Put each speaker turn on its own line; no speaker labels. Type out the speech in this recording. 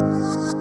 you.